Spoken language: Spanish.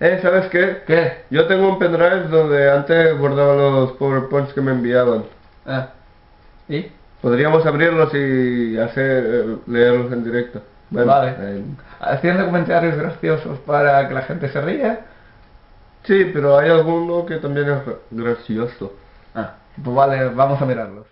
Eh, ¿sabes qué? ¿Qué? Yo tengo un pendrive donde antes guardaba los PowerPoints que me enviaban. Ah. ¿Y? Podríamos abrirlos y hacer eh, leerlos en directo. Bueno, vale. eh, Haciendo comentarios graciosos para que la gente se ría. sí, pero hay alguno que también es gracioso. Ah. Pues vale, vamos a mirarlos.